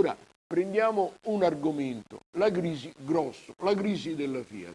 Ora prendiamo un argomento, la crisi grosso, la crisi della Fiat.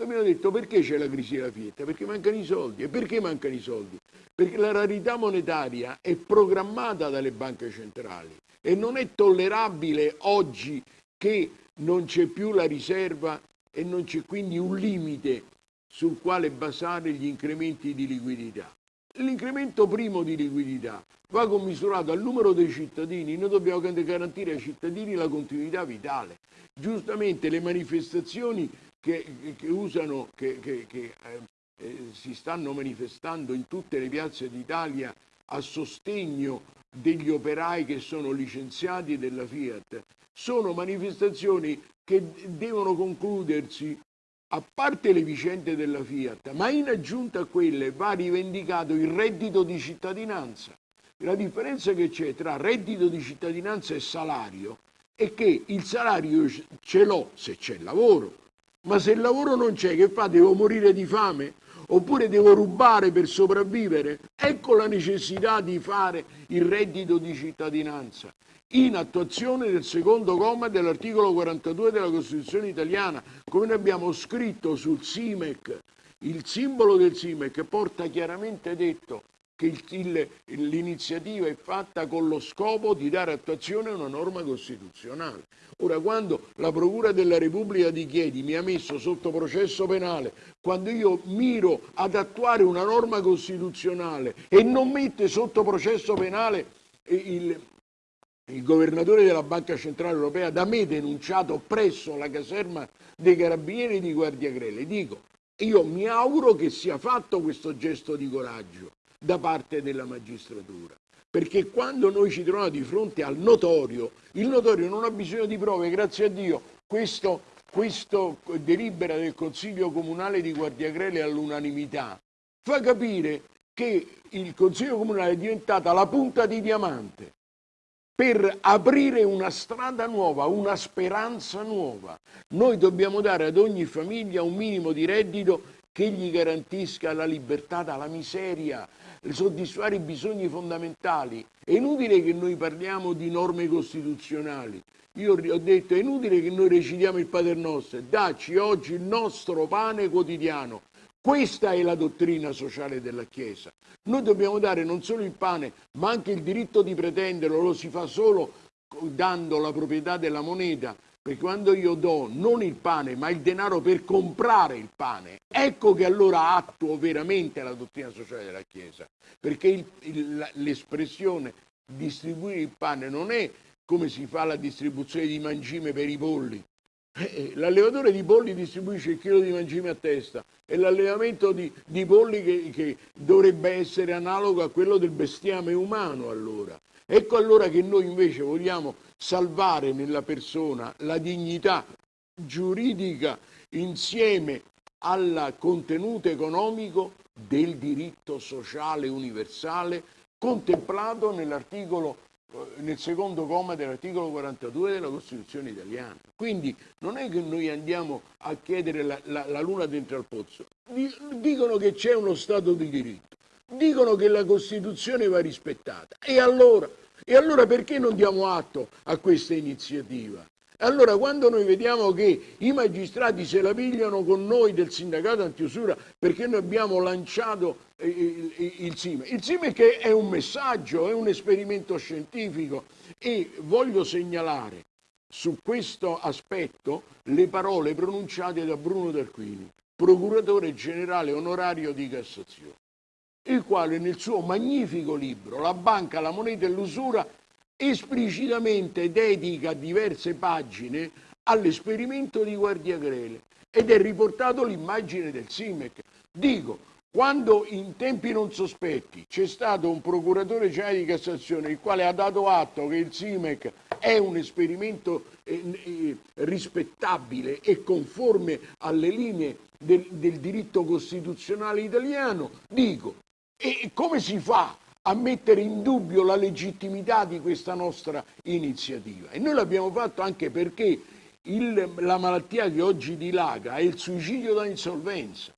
Abbiamo detto perché c'è la crisi della Fiat? Perché mancano i soldi. E perché mancano i soldi? Perché la rarità monetaria è programmata dalle banche centrali e non è tollerabile oggi che non c'è più la riserva e non c'è quindi un limite sul quale basare gli incrementi di liquidità. L'incremento primo di liquidità va commisurato al numero dei cittadini, noi dobbiamo garantire ai cittadini la continuità vitale. Giustamente le manifestazioni che, che usano, che, che, eh, eh, si stanno manifestando in tutte le piazze d'Italia a sostegno degli operai che sono licenziati della Fiat, sono manifestazioni che devono concludersi a parte le vicende della Fiat, ma in aggiunta a quelle va rivendicato il reddito di cittadinanza. La differenza che c'è tra reddito di cittadinanza e salario è che il salario ce l'ho se c'è lavoro, ma se il lavoro non c'è, che fa? Devo morire di fame? Oppure devo rubare per sopravvivere? Ecco la necessità di fare il reddito di cittadinanza in attuazione del secondo comma dell'articolo 42 della Costituzione italiana, come noi abbiamo scritto sul SIMEC, il simbolo del SIMEC porta chiaramente detto che l'iniziativa è fatta con lo scopo di dare attuazione a una norma costituzionale. Ora, quando la Procura della Repubblica di Chiedi mi ha messo sotto processo penale, quando io miro ad attuare una norma costituzionale e non mette sotto processo penale il, il governatore della Banca Centrale Europea da me denunciato presso la caserma dei carabinieri di Guardia Grele. Dico, io mi auguro che sia fatto questo gesto di coraggio da parte della magistratura, perché quando noi ci troviamo di fronte al notorio, il notorio non ha bisogno di prove, grazie a Dio, questo, questo delibera del Consiglio Comunale di Guardia Grele all'unanimità fa capire che il Consiglio Comunale è diventata la punta di diamante per aprire una strada nuova, una speranza nuova. Noi dobbiamo dare ad ogni famiglia un minimo di reddito che gli garantisca la libertà dalla miseria, soddisfare i bisogni fondamentali. È inutile che noi parliamo di norme costituzionali. Io ho detto è inutile che noi recitiamo il Pater Nostro, dacci oggi il nostro pane quotidiano. Questa è la dottrina sociale della Chiesa. Noi dobbiamo dare non solo il pane, ma anche il diritto di pretenderlo, lo si fa solo dando la proprietà della moneta, perché quando io do non il pane, ma il denaro per comprare il pane, ecco che allora attuo veramente la dottrina sociale della Chiesa, perché l'espressione distribuire il pane non è come si fa la distribuzione di mangime per i polli, eh, eh, l'allevatore di polli distribuisce il chilo di mangime a testa e l'allevamento di, di, polli che, che, dovrebbe essere analogo a quello del bestiame umano allora. Ecco allora che noi invece vogliamo salvare nella persona la dignità giuridica insieme al contenuto economico del diritto sociale universale contemplato nell'articolo nel secondo comma dell'articolo 42 della Costituzione italiana. Quindi non è che noi andiamo a chiedere la, la, la luna dentro al pozzo, dicono che c'è uno Stato di diritto, dicono che la Costituzione va rispettata. E allora, e allora perché non diamo atto a questa iniziativa? Allora quando noi vediamo che i magistrati se la pigliano con noi del sindacato antiusura perché noi abbiamo lanciato eh, il SIME, il SIME che è un messaggio, è un esperimento scientifico. E voglio segnalare su questo aspetto le parole pronunciate da Bruno D'Arquini, procuratore generale onorario di Cassazione, il quale nel suo magnifico libro La banca, la moneta e l'usura esplicitamente dedica diverse pagine all'esperimento di Guardia Grele ed è riportato l'immagine del SIMEC. Dico, quando in tempi non sospetti c'è stato un procuratore generale di Cassazione il quale ha dato atto che il SIMEC è un esperimento eh, eh, rispettabile e conforme alle linee del, del diritto costituzionale italiano, dico, e come si fa a mettere in dubbio la legittimità di questa nostra iniziativa. E noi l'abbiamo fatto anche perché il, la malattia che oggi dilaga è il suicidio da insolvenza.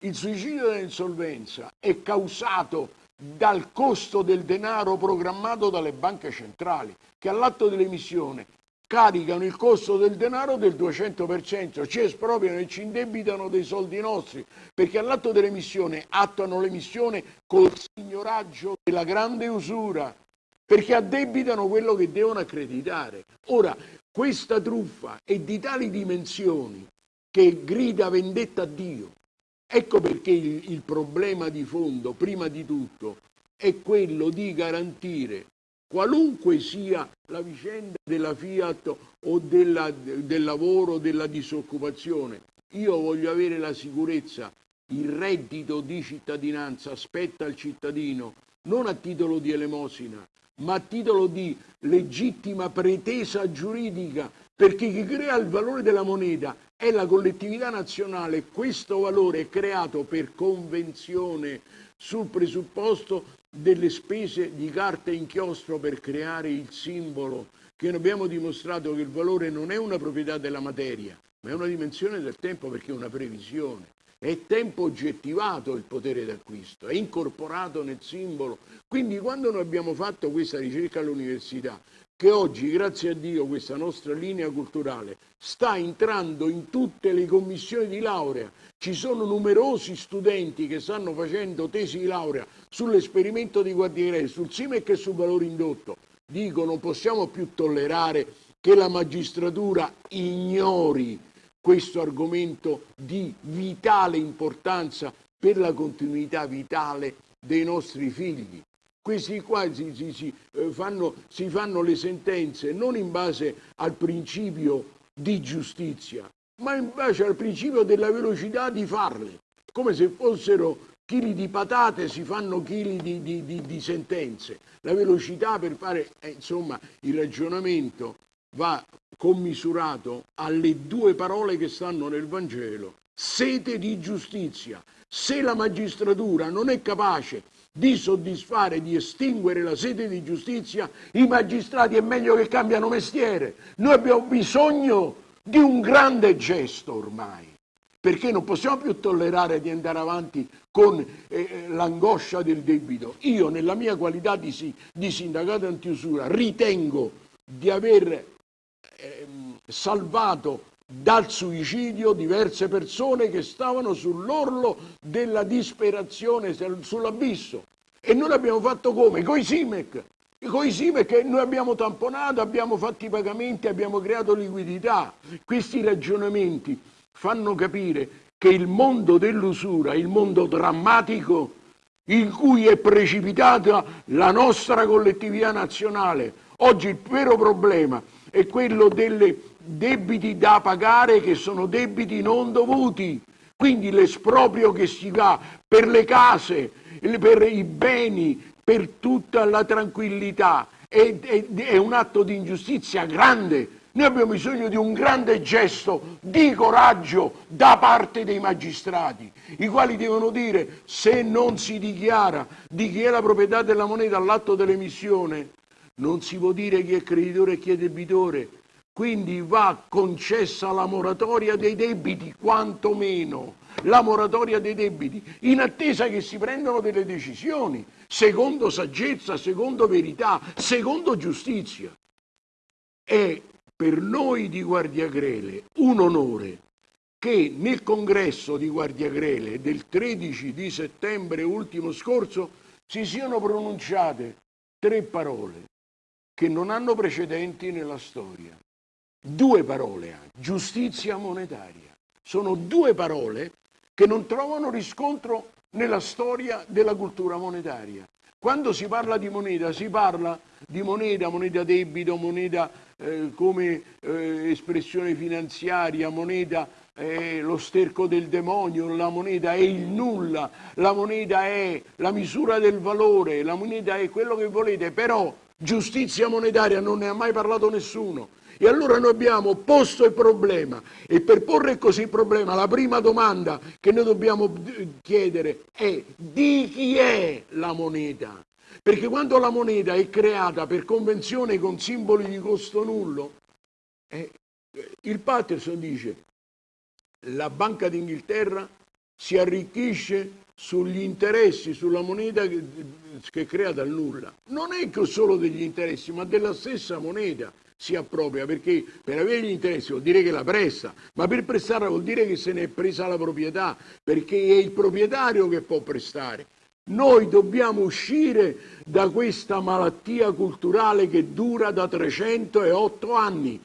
Il suicidio da insolvenza è causato dal costo del denaro programmato dalle banche centrali, che all'atto dell'emissione caricano il costo del denaro del 200%, ci espropriano e ci indebitano dei soldi nostri, perché all'atto dell'emissione attuano l'emissione col signoraggio della grande usura, perché addebitano quello che devono accreditare. Ora, questa truffa è di tali dimensioni che grida vendetta a Dio. Ecco perché il, il problema di fondo, prima di tutto, è quello di garantire qualunque sia la vicenda della Fiat o della, del lavoro, della disoccupazione, io voglio avere la sicurezza, il reddito di cittadinanza spetta al cittadino, non a titolo di elemosina, ma a titolo di legittima pretesa giuridica, perché chi crea il valore della moneta è la collettività nazionale, questo valore è creato per convenzione sul presupposto delle spese di carta e inchiostro per creare il simbolo, che abbiamo dimostrato che il valore non è una proprietà della materia, ma è una dimensione del tempo perché è una previsione. È tempo oggettivato il potere d'acquisto, è incorporato nel simbolo. Quindi quando noi abbiamo fatto questa ricerca all'università, che oggi, grazie a Dio, questa nostra linea culturale sta entrando in tutte le commissioni di laurea. Ci sono numerosi studenti che stanno facendo tesi di laurea sull'esperimento di Guardiere, sul SIMEC e sul valore indotto. Dico, non possiamo più tollerare che la magistratura ignori questo argomento di vitale importanza per la continuità vitale dei nostri figli questi qua si, si, si, eh, fanno, si fanno le sentenze non in base al principio di giustizia, ma in base al principio della velocità di farle, come se fossero chili di patate si fanno chili di, di, di, di, sentenze. La velocità per fare, eh, insomma, il ragionamento va commisurato alle due parole che stanno nel Vangelo, sete di giustizia. Se la magistratura non è capace di soddisfare, di estinguere la sede di giustizia, i magistrati è meglio che cambiano mestiere. Noi abbiamo bisogno di un grande gesto ormai, perché non possiamo più tollerare di andare avanti con eh, l'angoscia del debito. Io nella mia qualità di, di sindacato antiusura ritengo di aver eh, salvato dal suicidio diverse persone che stavano sull'orlo della disperazione, sull'abisso. E noi l'abbiamo fatto come? Con i SIMEC. Con i SIMEC noi abbiamo tamponato, abbiamo fatto i pagamenti, abbiamo creato liquidità. Questi ragionamenti fanno capire che il mondo dell'usura, il mondo drammatico in cui è precipitata la nostra collettività nazionale, oggi il vero problema è quello delle debiti da pagare che sono debiti non dovuti, quindi l'esproprio che si va per le case, per i beni, per tutta la tranquillità, è, è, è un atto di ingiustizia grande. Noi abbiamo bisogno di un grande gesto di coraggio da parte dei magistrati, i quali devono dire se non si dichiara di chi è la proprietà della moneta all'atto dell'emissione, non si può dire chi è creditore e chi è debitore, quindi va concessa la moratoria dei debiti, quantomeno la moratoria dei debiti, in attesa che si prendano delle decisioni, secondo saggezza, secondo verità, secondo giustizia. È per noi di Guardiagrele un onore che nel congresso di Guardiagrele del 13 di settembre ultimo scorso si siano pronunciate tre parole che non hanno precedenti nella storia due parole giustizia monetaria. Sono due parole che non trovano riscontro nella storia della cultura monetaria. Quando si parla di moneta, si parla di moneta, moneta debito, moneta eh, come eh, espressione finanziaria, moneta è lo sterco del demonio, la moneta è il nulla, la moneta è la misura del valore, la moneta è quello che volete, però giustizia monetaria non ne ha mai parlato nessuno. E allora noi abbiamo posto il problema e per porre così il problema la prima domanda che noi dobbiamo chiedere è di chi è la moneta? Perché quando la moneta è creata per convenzione con simboli di costo nullo, eh, il Patterson dice la Banca d'Inghilterra si arricchisce sugli interessi, sulla moneta che crea dal nulla, non è che solo degli interessi, ma della stessa moneta si appropria, perché per avere gli interessi vuol dire che la presta, ma per prestare vuol dire che se ne è presa la proprietà, perché è il proprietario che può prestare. Noi dobbiamo uscire da questa malattia culturale che dura da 308 anni